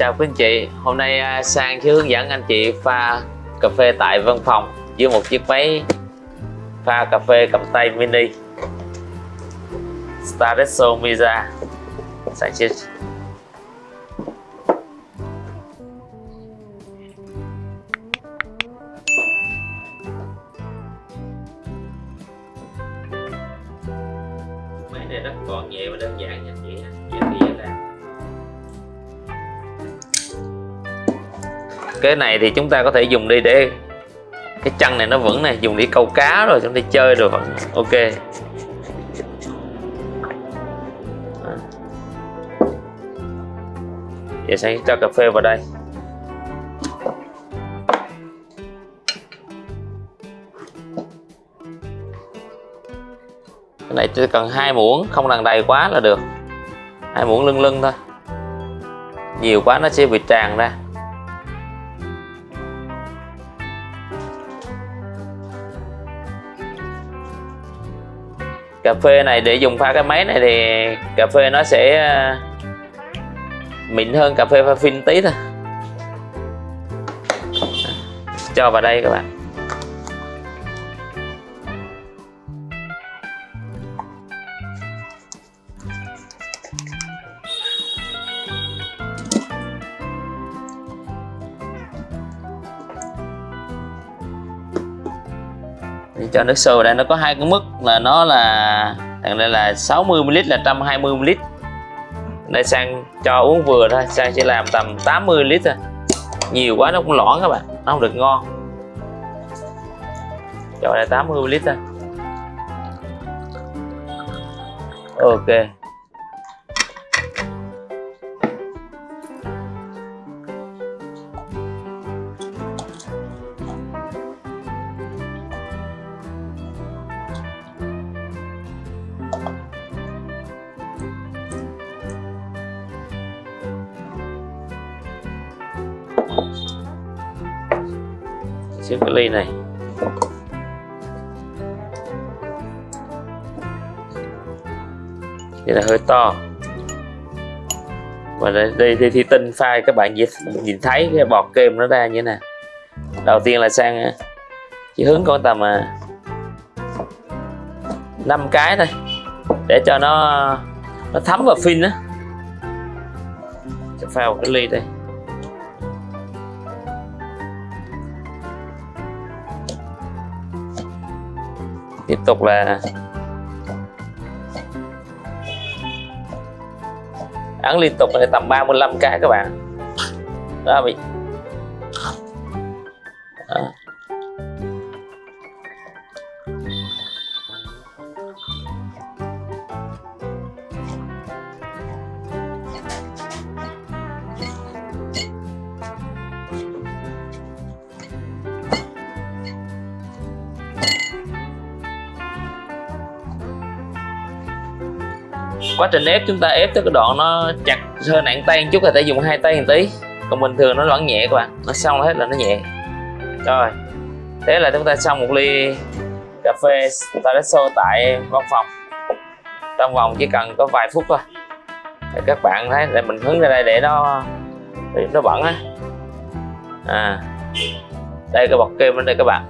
chào quý anh chị. Hôm nay à, Sang sẽ hướng dẫn anh chị pha cà phê tại văn phòng với một chiếc máy pha cà phê cầm tay mini. Staresso Miza Sang máy này rất gọn nhẹ và đơn giản nha anh chị. Cái này thì chúng ta có thể dùng đi để cái chân này nó vững này dùng đi câu cá rồi chúng ta chơi rồi vẫn, ok. À. Giờ sẽ cho cà phê vào đây. Cái này chỉ cần hai muỗng, không cần đầy quá là được. Hai muỗng lưng lưng thôi. Nhiều quá nó sẽ bị tràn ra. Cà phê này để dùng pha cái máy này thì cà phê nó sẽ ờ, mịn hơn cà phê pha phin tí thôi. Cho vào đây các bạn. Cho nước sôi đây, nó có hai cái mức là nó là, thằng đây là 60 ml là 120 ml. Đây sang cho uống vừa thôi, sang chỉ làm tầm 80 lít thôi. Nhiều quá nó cũng lõn các bạn, nó không được ngon. Cho đây 80 ml thôi. Ok. Xếp cái ly này. Đây là hơi to. Và đây, đây, đây thì tinh pha các bạn nhìn, nhìn thấy cái bọt kem nó ra như thế nào. Đầu tiên là sang à, chỉ hướng con tầm à, năm 5 cái thôi để cho nó nó thấm vào phin á. Pha một cái ly đây. Tiếp tục là ăn liên tục là tầm 35 cái các bạn đó, bị đó. Quá trình ép chúng ta ép tới cái đoạn nó chặt hơi nặng tay một chút là phải dùng hai tay một tí. Còn bình thường nó loãng nhẹ các bạn nó xong hết là nó nhẹ. Rồi, thế là chúng ta xong một ly cà phê espresso tại văn phòng. Trong vòng chỉ cần có vài phút thôi. Để các bạn thấy để mình hứng ra đây để nó để nó bẩn á. À đây cái bọt kem ở đây các bạn.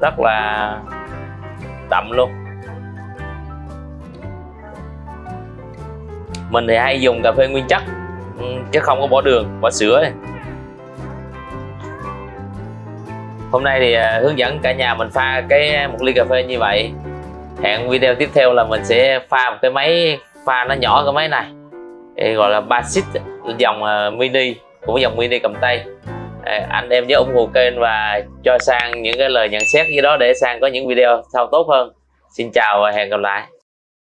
Rất là đậm luôn. Mình thì hay dùng cà phê nguyên chất ừ, chứ không có bỏ đường, bỏ sữa này. hôm nay thì à, hướng dẫn cả nhà mình pha cái à, một ly cà phê như vậy. Hẹn video tiếp theo là mình sẽ pha một cái máy, pha nó nhỏ cái máy này. Gọi là Basit à, dòng mini cũng dòng mini cầm tay. Anh em nhớ ủng hộ kênh và cho sang những cái lời nhận xét gì đó để sang có những video sau tốt hơn. Xin chào và hẹn gặp lại.